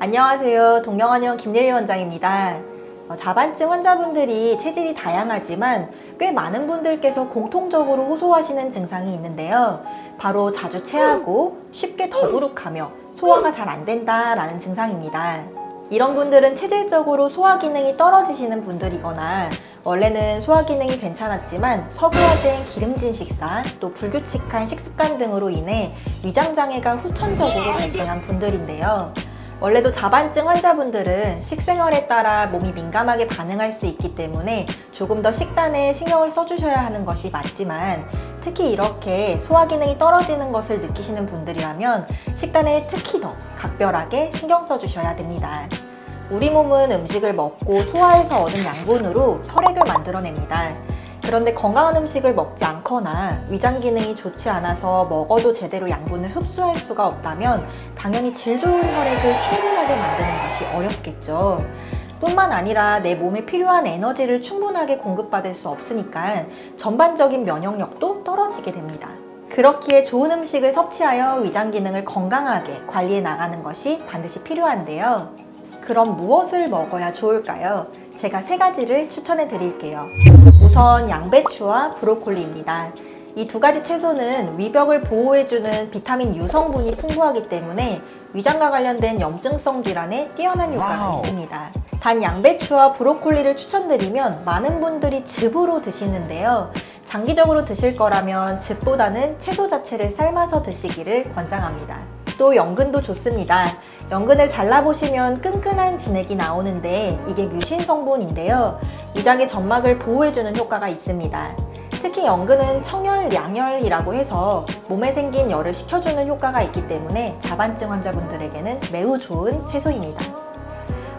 안녕하세요. 동경원의원 김예리 원장입니다. 어, 자반증 환자분들이 체질이 다양하지만 꽤 많은 분들께서 공통적으로 호소하시는 증상이 있는데요. 바로 자주 체하고 쉽게 더부룩하며 소화가 잘 안 된다라는 증상입니다. 이런 분들은 체질적으로 소화 기능이 떨어지시는 분들이거나 원래는 소화 기능이 괜찮았지만 서구화된 기름진 식사, 또 불규칙한 식습관 등으로 인해 위장 장애가 후천적으로 발생한 분들인데요. 원래도 자반증 환자분들은 식생활에 따라 몸이 민감하게 반응할 수 있기 때문에 조금 더 식단에 신경을 써주셔야 하는 것이 맞지만 특히 이렇게 소화 기능이 떨어지는 것을 느끼시는 분들이라면 식단에 특히 더 각별하게 신경 써주셔야 됩니다. 우리 몸은 음식을 먹고 소화해서 얻은 양분으로 혈액을 만들어냅니다. 그런데 건강한 음식을 먹지 않거나 위장 기능이 좋지 않아서 먹어도 제대로 양분을 흡수할 수가 없다면 당연히 질 좋은 혈액을 충분하게 만드는 것이 어렵겠죠. 뿐만 아니라 내 몸에 필요한 에너지를 충분하게 공급받을 수 없으니까 전반적인 면역력도 떨어지게 됩니다. 그렇기에 좋은 음식을 섭취하여 위장 기능을 건강하게 관리해 나가는 것이 반드시 필요한데요. 그럼 무엇을 먹어야 좋을까요? 제가 세 가지를 추천해 드릴게요. 우선 양배추와 브로콜리입니다. 이 두 가지 채소는 위벽을 보호해주는 비타민 U 성분이 풍부하기 때문에 위장과 관련된 염증성 질환에 뛰어난 효과가 wow. 있습니다. 단 양배추와 브로콜리를 추천드리면 많은 분들이 즙으로 드시는데요. 장기적으로 드실 거라면 즙보다는 채소 자체를 삶아서 드시기를 권장합니다. 또 연근도 좋습니다. 연근을 잘라보시면 끈끈한 진액이 나오는데 이게 뮤신 성분인데요. 위장의 점막을 보호해주는 효과가 있습니다. 특히 연근은 청열, 양열이라고 해서 몸에 생긴 열을 식혀주는 효과가 있기 때문에 자반증 환자분들에게는 매우 좋은 채소입니다.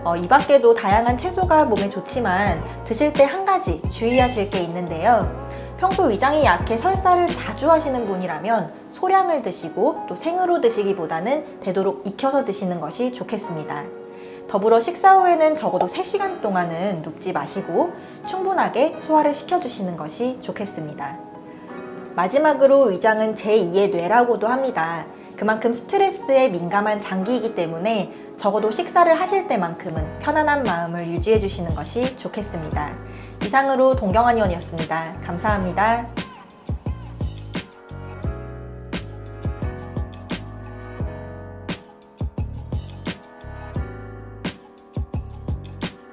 어, 이 밖에도 다양한 채소가 몸에 좋지만 드실 때 한 가지 주의하실 게 있는데요. 평소 위장이 약해 설사를 자주 하시는 분이라면 소량을 드시고 또 생으로 드시기보다는 되도록 익혀서 드시는 것이 좋겠습니다. 더불어 식사 후에는 적어도 3시간 동안은 눕지 마시고 충분하게 소화를 시켜주시는 것이 좋겠습니다. 마지막으로 위장은 제2의 뇌라고도 합니다. 그만큼 스트레스에 민감한 장기이기 때문에 적어도 식사를 하실 때만큼은 편안한 마음을 유지해 주시는 것이 좋겠습니다. 이상으로 동경환 의원이었습니다. 감사합니다.